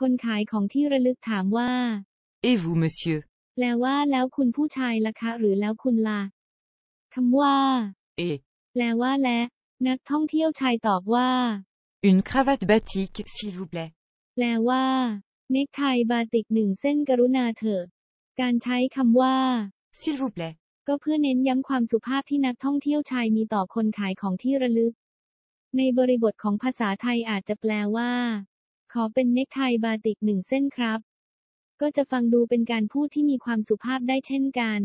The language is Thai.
คนขายของที่ระลึกถามว่า Et vous, monsieur แปลว่าแล้วคุณผู้ชายล่ะคะ หรือแล้วคุณล่ะคำว่า Et แปลว่าและ นักท่องเที่ยวชายตอบว่า une cravate batik, s'il vous plaît. แปลว่า เนกไทบาติกหนึ่งเส้นกรุณาเถอะการใช้คำว่า S'il vous plaît. ก็เพื่อเน้นย้ำความสุภาพที่นักท่องเที่ยวชายมีต่อคนขายของที่ระลึก ในบริบทของภาษาไทยอาจจะแปลว่า ขอเป็นเนกไทบาติกหนึ่งเส้นครับ ก็จะฟังดูเป็นการพูดที่มีความสุภาพได้เช่นกัน